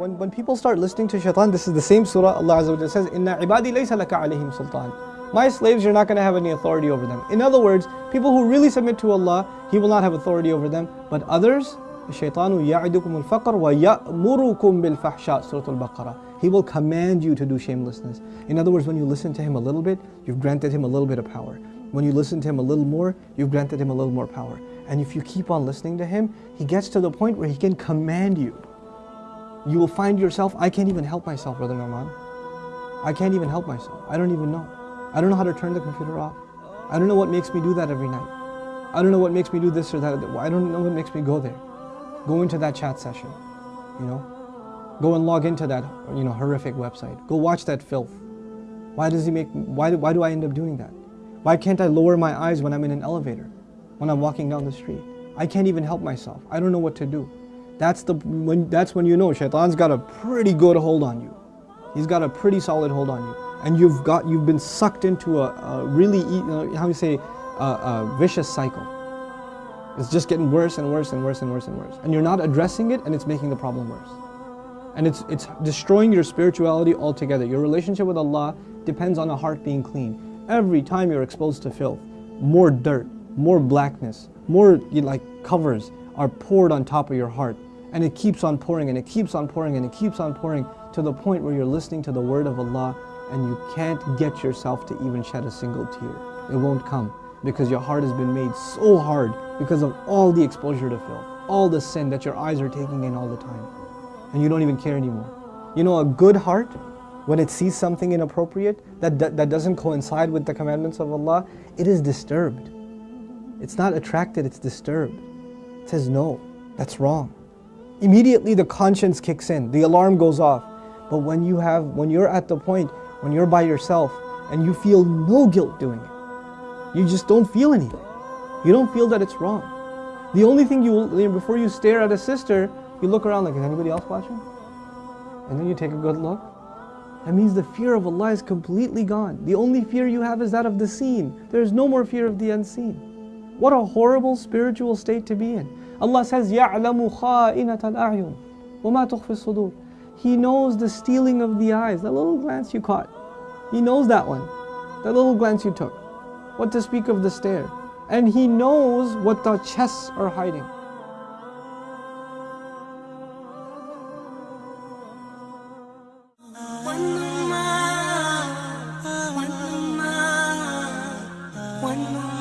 when, when people start listening to shaitan, this is the same surah Allah Azza wa says, Inna ibadi laysa laka alayhim sultan. My slaves, you're not going to have any authority over them. In other words, people who really submit to Allah, He will not have authority over them. But others, الشيطان يعدكم الفقر ويأمركم بالفحشاء Surah Al-Baqarah. He will command you to do shamelessness. In other words, when you listen to him a little bit, you've granted him a little bit of power. When you listen to him a little more, you've granted him a little more power. And if you keep on listening to him, he gets to the point where he can command you. You will find yourself, I can't even help myself, Brother Nouman. I can't even help myself. I don't even know. I don't know how to turn the computer off. I don't know what makes me do that every night. I don't know what makes me do this or that. I don't know what makes me go there. Go into that chat session, you know. Go and log into that, you know, horrific website. Go watch that filth. Why does he make, why why do I end up doing that? Why can't I lower my eyes when I'm in an elevator? When I'm walking down the street? I can't even help myself. I don't know what to do. That's, the, when, that's when you know shaitan's got a pretty good hold on you. He's got a pretty solid hold on you. And you've, got, you've been sucked into a, a really, you uh, know, how you say, a, a vicious cycle. It's just getting worse and worse and worse and worse and worse. And you're not addressing it and it's making the problem worse. And it's, it's destroying your spirituality altogether. Your relationship with Allah depends on a heart being clean. Every time you're exposed to filth, more dirt, more blackness, more like covers are poured on top of your heart. And it keeps on pouring and it keeps on pouring and it keeps on pouring to the point where you're listening to the word of Allah and you can't get yourself to even shed a single tear. It won't come because your heart has been made so hard because of all the exposure to filth, all the sin that your eyes are taking in all the time. And you don't even care anymore. You know, a good heart, when it sees something inappropriate that, that, that doesn't coincide with the commandments of Allah, it is disturbed. It's not attracted, it's disturbed. It says, no, that's wrong. Immediately the conscience kicks in, the alarm goes off. But when you have, when you're at the point, when you're by yourself and you feel no guilt doing it, you just don't feel anything. You don't feel that it's wrong. The only thing you, before you stare at a sister, you look around like, is anybody else watching? And then you take a good look. That means the fear of Allah is completely gone. The only fear you have is that of the seen. There's no more fear of the unseen. What a horrible spiritual state to be in. Allah says, يَعْلَمُ خَائِنَةَ الْأَعْيُنِ وَمَا تُخْفِ الصُّدُورِ He knows the stealing of the eyes, that little glance you caught. He knows that one, that little glance you took. What to speak of the stare. And He knows what the chests are hiding. one more.